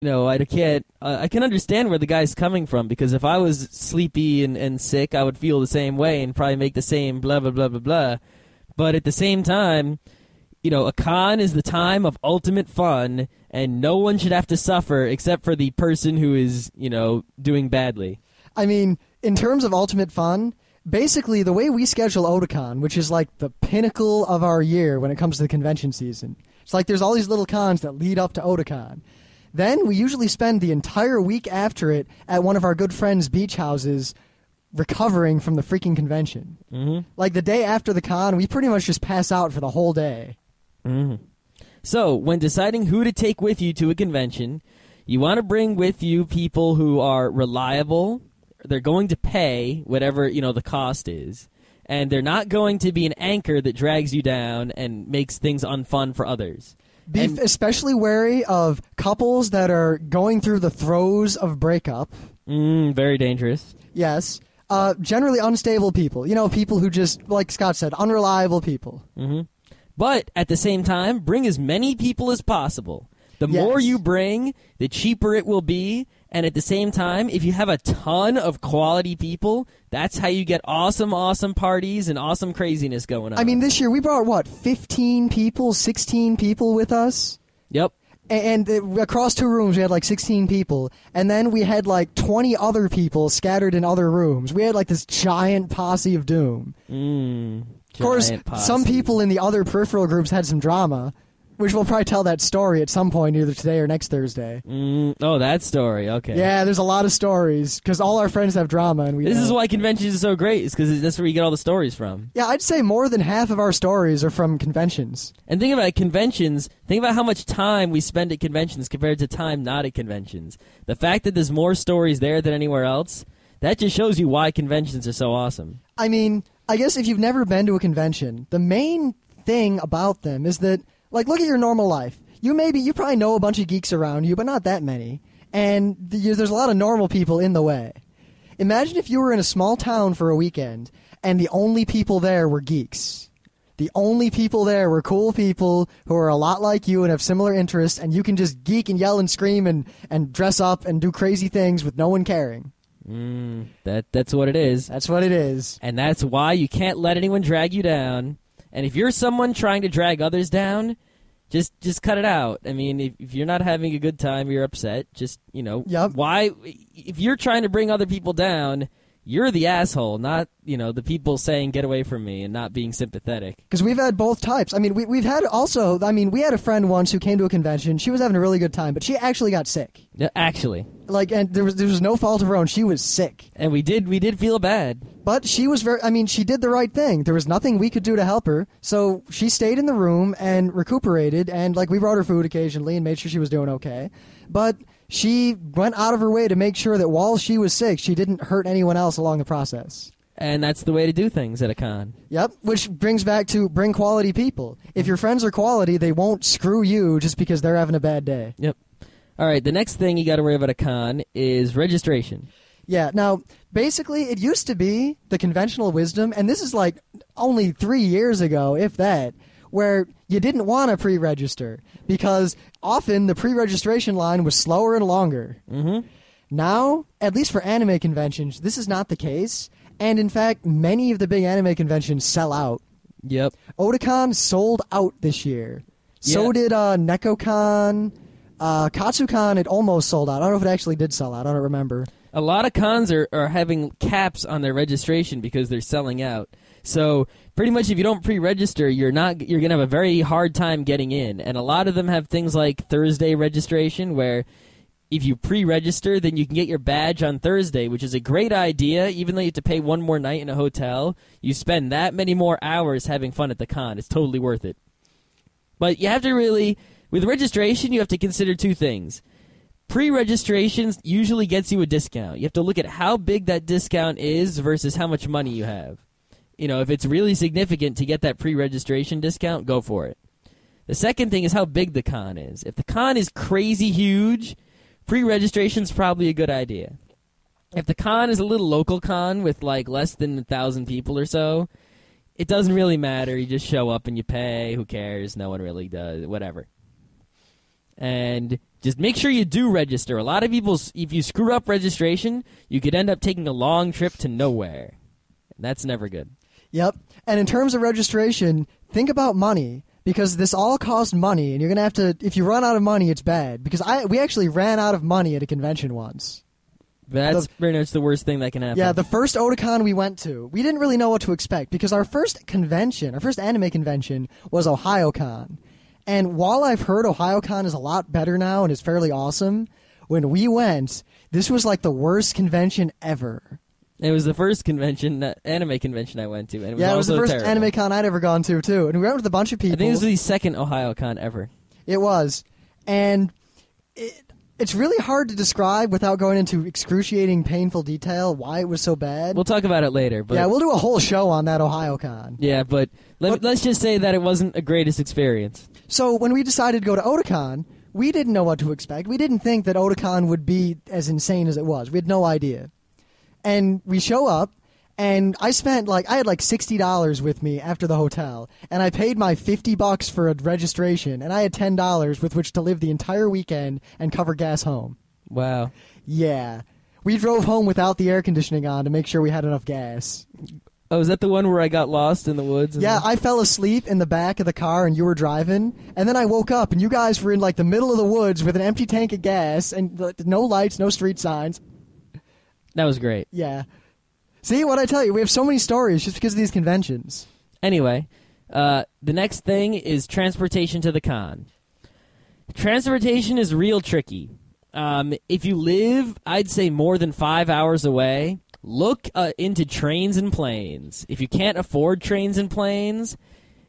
you know, I can't. Uh, I can understand where the guy's coming from because if I was sleepy and, and sick, I would feel the same way and probably make the same blah blah blah blah blah. But at the same time, you know, a con is the time of ultimate fun, and no one should have to suffer except for the person who is, you know, doing badly. I mean, in terms of ultimate fun, basically the way we schedule Otakon, which is like the pinnacle of our year when it comes to the convention season. It's like there's all these little cons that lead up to Otakon. Then we usually spend the entire week after it at one of our good friends' beach houses recovering from the freaking convention. Mm-hmm. Like the day after the con, we pretty much just pass out for the whole day. Mm-hmm. So, when deciding who to take with you to a convention, you want to bring with you people who are reliable. They're going to pay whatever you know the cost is, and they're not going to be an anchor that drags you down and makes things unfun for others. Be And- especially wary of couples that are going through the throes of breakup. Mm, very dangerous. Yes. Uh, generally unstable people. You know, people who just, like Scott said, unreliable people. hmm But at the same time, bring as many people as possible. The Yes. more you bring, the cheaper it will be. And at the same time, if you have a ton of quality people, that's how you get awesome, awesome parties and awesome craziness going on. I mean, this year we brought, what, 15 people, 16 people with us? yep. And across two rooms, we had like 16 people. And then we had like 20 other people scattered in other rooms. We had like this giant posse of doom. Mm, Of course, posse. some people in the other peripheral groups had some drama, which we'll probably tell that story at some point, either today or next Thursday. Mm, oh, that story. Okay. Yeah, there's a lot of stories because all our friends have drama, and we. This is don't. why conventions are so great. Is because that's where you get all the stories from. Yeah, I'd say more than half of our stories are from conventions. And think about conventions. Think about how much time we spend at conventions compared to time not at conventions. The fact that there's more stories there than anywhere else, that just shows you why conventions are so awesome. I mean, I guess if you've never been to a convention, the main thing about them is that, like, look at your normal life. You maybe you probably know a bunch of geeks around you, but not that many, and th- there's a lot of normal people in the way. Imagine if you were in a small town for a weekend and the only people there were geeks. The only people there were cool people who are a lot like you and have similar interests, and you can just geek and yell and scream and, and dress up and do crazy things with no one caring. Mm, that that's what it is, That's what it is. and that's why you can't let anyone drag you down. And if you're someone trying to drag others down, just just cut it out. I mean, if, if you're not having a good time, you're upset. Just you know, Yep. why? If you're trying to bring other people down, you're the asshole, not you know the people saying "get away from me" and not being sympathetic. Because we've had both types. I mean, we, we've had also, I mean, we had a friend once who came to a convention. She was having a really good time, but she actually got sick. Yeah, Actually, Like, and there was, there was no fault of her own. She was sick. and we did we did feel bad. But she was very, I mean, she did the right thing. There was nothing we could do to help her. So she stayed in the room and recuperated. And, like, we brought her food occasionally and made sure she was doing okay. But she went out of her way to make sure that while she was sick, she didn't hurt anyone else along the process. And that's the way to do things at a con. Yep, which brings back to bring quality people. If your friends are quality, they won't screw you just because they're having a bad day. Yep. All right. The next thing you got to worry about at a con is registration. Yeah, now, basically, it used to be the conventional wisdom, and this is like only three years ago, if that, where you didn't want to pre register because often the pre registration line was slower and longer. Mm-hmm. Now, at least for anime conventions, this is not the case, and in fact, many of the big anime conventions sell out. Yep. Otakon sold out this year. So Yeah. did uh, NekoCon. Uh, Katsucon, it almost sold out. I don't know if it actually did sell out. I don't remember. A lot of cons are, are having caps on their registration because they're selling out. So pretty much, if you don't pre-register, you're not you're gonna have a very hard time getting in. And a lot of them have things like Thursday registration, where if you pre-register, then you can get your badge on Thursday, which is a great idea. Even though you have to pay one more night in a hotel, you spend that many more hours having fun at the con. It's totally worth it. But you have to really, with registration, you have to consider two things Pre registration usually gets you a discount. You have to look at how big that discount is versus how much money you have. You know, if it's really significant to get that pre-registration discount, go for it. The second thing is how big the con is. If the con is crazy huge, pre-registration's probably a good idea. If the con is a little local con with like less than a thousand people or so, it doesn't really matter. You just show up and you pay. Who cares? No one really does. Whatever. And just make sure you do register. A lot of people, if you screw up registration, you could end up taking a long trip to nowhere. That's never good. Yep. And in terms of registration, think about money because this all costs money, and you're gonna have to. If you run out of money, it's bad. Because I we actually ran out of money at a convention once. That's pretty much the worst thing that can happen. Yeah, the first Otakon we went to, we didn't really know what to expect because our first convention, our first anime convention, was OhioCon. And while I've heard OhioCon is a lot better now and is fairly awesome, when we went, this was like the worst convention ever. It was the first convention, uh, anime convention I went to, and it was yeah, it was the first terrible. anime con I'd ever gone to too, and we went with a bunch of people. I think this was the second Ohio Con ever. It was, and it, it's really hard to describe without going into excruciating, painful detail why it was so bad. We'll talk about it later. But yeah, we'll do a whole show on that Ohio con. Yeah, but let, But- let's just say that it wasn't the greatest experience. So when we decided to go to Otakon, we didn't know what to expect. We didn't think that Otakon would be as insane as it was. We had no idea. And we show up, and I spent like I had like sixty dollars with me after the hotel, and I paid my fifty bucks for a registration, and I had ten dollars with which to live the entire weekend and cover gas home. Wow. Yeah. We drove home without the air conditioning on to make sure we had enough gas. Oh, is that the one where I got lost in the woods? Yeah, I fell asleep in the back of the car and you were driving, and then I woke up and you guys were in like the middle of the woods with an empty tank of gas and no lights, no street signs. That was great. Yeah. See what I tell you? We have so many stories just because of these conventions. Anyway, uh, the next thing is transportation to the con. Transportation is real tricky. Um, if you live, I'd say more than five hours away, look uh, into trains and planes. If you can't afford trains and planes,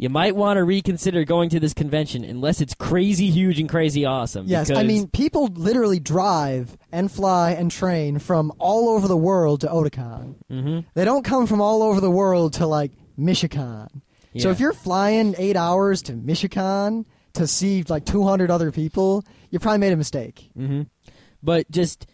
you might want to reconsider going to this convention unless it's crazy huge and crazy awesome. Yes, I mean people literally drive and fly and train from all over the world to Otakon. Mhm. They don't come from all over the world to like Michigan. So if you're flying eight hours to Michigan to see like 200 other people, you probably made a mistake. hmm But just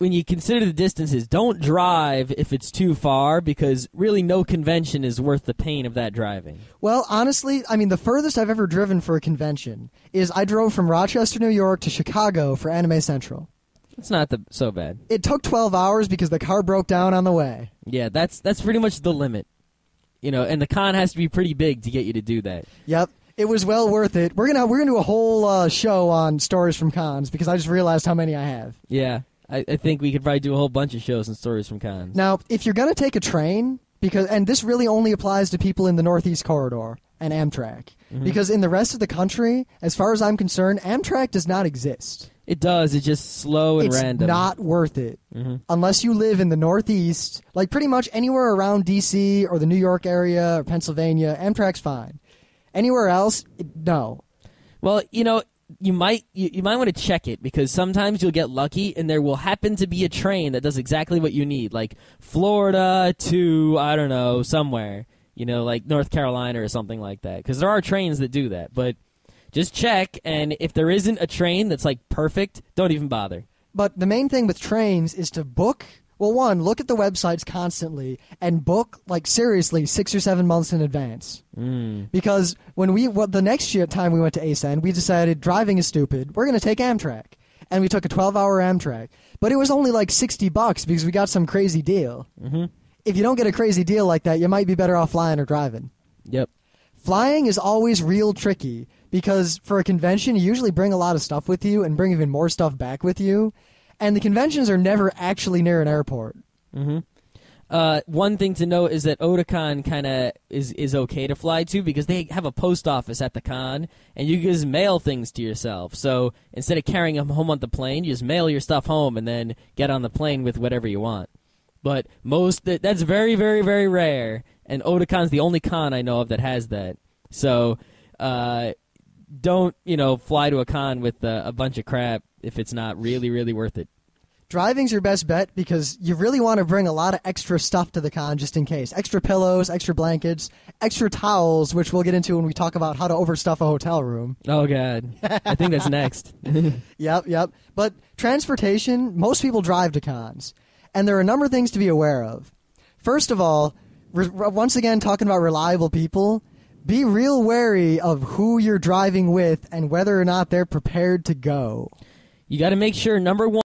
when you consider the distances, don't drive if it's too far because really no convention is worth the pain of that driving. Well, honestly, I mean, the furthest I've ever driven for a convention is I drove from Rochester, New York to Chicago for Anime Central. It's not the, so bad. It took 12 hours because the car broke down on the way. Yeah, that's that's pretty much the limit. You know, and the con has to be pretty big to get you to do that. Yep. It was well worth it. We're gonna we're gonna do a whole uh, show on stories from cons because I just realized how many I have. Yeah, I, I think we could probably do a whole bunch of shows and stories from cons. Now, if you're gonna take a train, because and this really only applies to people in the Northeast Corridor and Amtrak, because in the rest of the country, as far as I'm concerned, Amtrak does not exist. It does. It's just slow and it's random. not worth it Mhm. unless you live in the Northeast, like pretty much anywhere around D.C. or the New York area or Pennsylvania. Amtrak's fine. Anywhere else, no. Well, you know, you might you, you might want to check it because sometimes you'll get lucky and there will happen to be a train that does exactly what you need, like Florida to I don't know somewhere, you know, like North Carolina or something like that. Because there are trains that do that, but just check. And if there isn't a train that's like perfect, don't even bother. But the main thing with trains is to book. Well, one, look at the websites constantly and book like seriously six or seven months in advance. Mm. Because when we well, the next year time we went to ACEN, we decided driving is stupid. We're going to take Amtrak, and we took a 12-hour Amtrak. But it was only like 60 bucks because we got some crazy deal. hmm If you don't get a crazy deal like that, you might be better off flying or driving. Yep. Flying is always real tricky because for a convention, you usually bring a lot of stuff with you and bring even more stuff back with you. And the conventions are never actually near an airport. hmm Uh, one thing to note is that Otakon kind of is is okay to fly to because they have a post office at the con, and you can just mail things to yourself. So instead of carrying them home on the plane, you just mail your stuff home and then get on the plane with whatever you want. But most that, that's very very very rare, and Otakon's the only con I know of that has that. So uh, don't you know fly to a con with uh, a bunch of crap if it's not really really worth it. Driving's your best bet because you really want to bring a lot of extra stuff to the con just in case. Extra pillows, extra blankets, extra towels, which we'll get into when we talk about how to overstuff a hotel room. Oh god, I think that's next. Yep, yep. But transportation, most people drive to cons. And there are a number of things to be aware of. First of all, re- once again, talking about reliable people, be real wary of who you're driving with and whether or not they're prepared to go. You got to make sure number one.